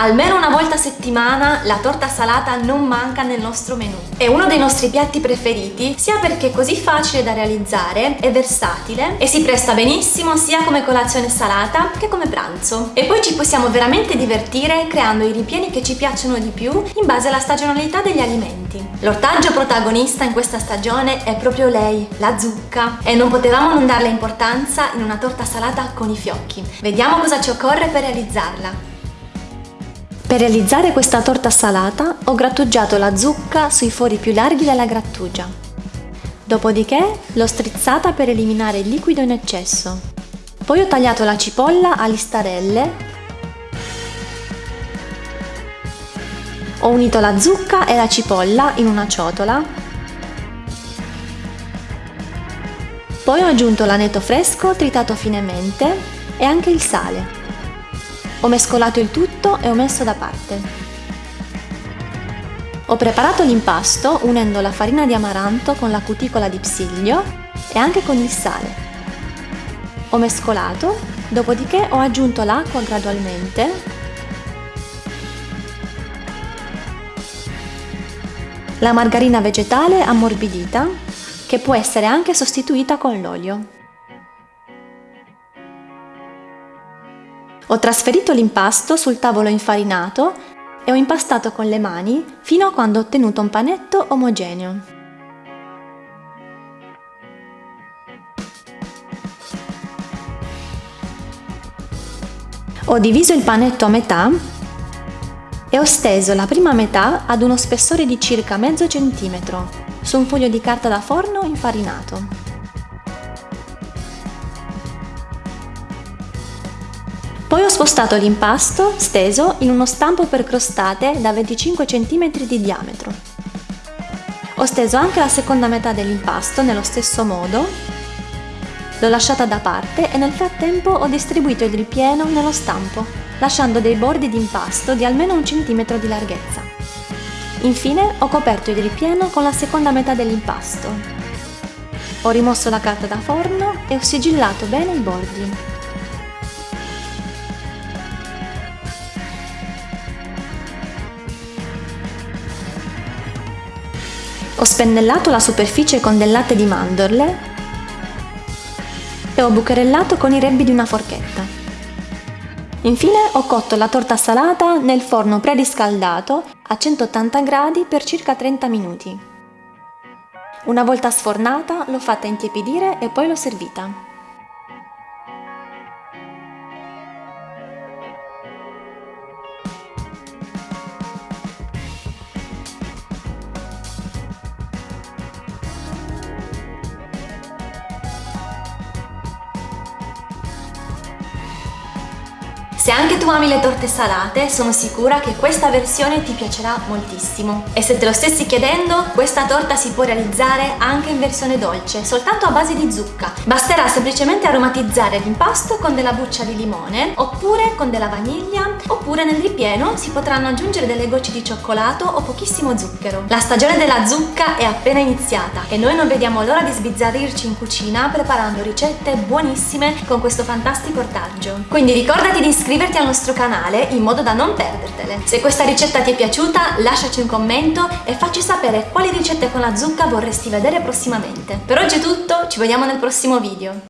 Almeno una volta a settimana la torta salata non manca nel nostro menù. È uno dei nostri piatti preferiti sia perché è così facile da realizzare, è versatile e si presta benissimo sia come colazione salata che come pranzo. E poi ci possiamo veramente divertire creando i ripieni che ci piacciono di più in base alla stagionalità degli alimenti. L'ortaggio protagonista in questa stagione è proprio lei, la zucca, e non potevamo non darle importanza in una torta salata con i fiocchi. Vediamo cosa ci occorre per realizzarla. Per realizzare questa torta salata ho grattugiato la zucca sui fori più larghi della grattugia. Dopodiché l'ho strizzata per eliminare il liquido in eccesso. Poi ho tagliato la cipolla a listarelle. Ho unito la zucca e la cipolla in una ciotola. Poi ho aggiunto l'aneto fresco tritato finemente e anche il sale. Ho mescolato il tutto e ho messo da parte. Ho preparato l'impasto unendo la farina di amaranto con la cuticola di psiglio e anche con il sale. Ho mescolato, dopodiché ho aggiunto l'acqua gradualmente la margarina vegetale ammorbidita che può essere anche sostituita con l'olio. Ho trasferito l'impasto sul tavolo infarinato e ho impastato con le mani fino a quando ho ottenuto un panetto omogeneo. Ho diviso il panetto a metà e ho steso la prima metà ad uno spessore di circa mezzo centimetro su un foglio di carta da forno infarinato. Poi ho spostato l'impasto, steso, in uno stampo per crostate da 25 cm di diametro. Ho steso anche la seconda metà dell'impasto nello stesso modo, l'ho lasciata da parte e nel frattempo ho distribuito il ripieno nello stampo, lasciando dei bordi di impasto di almeno un centimetro di larghezza. Infine ho coperto il ripieno con la seconda metà dell'impasto. Ho rimosso la carta da forno e ho sigillato bene i bordi. Ho spennellato la superficie con del latte di mandorle e ho bucherellato con i rebbi di una forchetta. Infine ho cotto la torta salata nel forno preriscaldato a 180 gradi per circa 30 minuti. Una volta sfornata l'ho fatta intiepidire e poi l'ho servita. Se anche tu ami le torte salate, sono sicura che questa versione ti piacerà moltissimo. E se te lo stessi chiedendo, questa torta si può realizzare anche in versione dolce, soltanto a base di zucca. Basterà semplicemente aromatizzare l'impasto con della buccia di limone, oppure con della vaniglia, oppure nel ripieno si potranno aggiungere delle gocce di cioccolato o pochissimo zucchero. La stagione della zucca è appena iniziata e noi non vediamo l'ora di sbizzarrirci in cucina preparando ricette buonissime con questo fantastico ortaggio. Quindi ricordati di iscriverti iscriverti al nostro canale in modo da non perdertele. Se questa ricetta ti è piaciuta lasciaci un commento e facci sapere quali ricette con la zucca vorresti vedere prossimamente. Per oggi è tutto, ci vediamo nel prossimo video.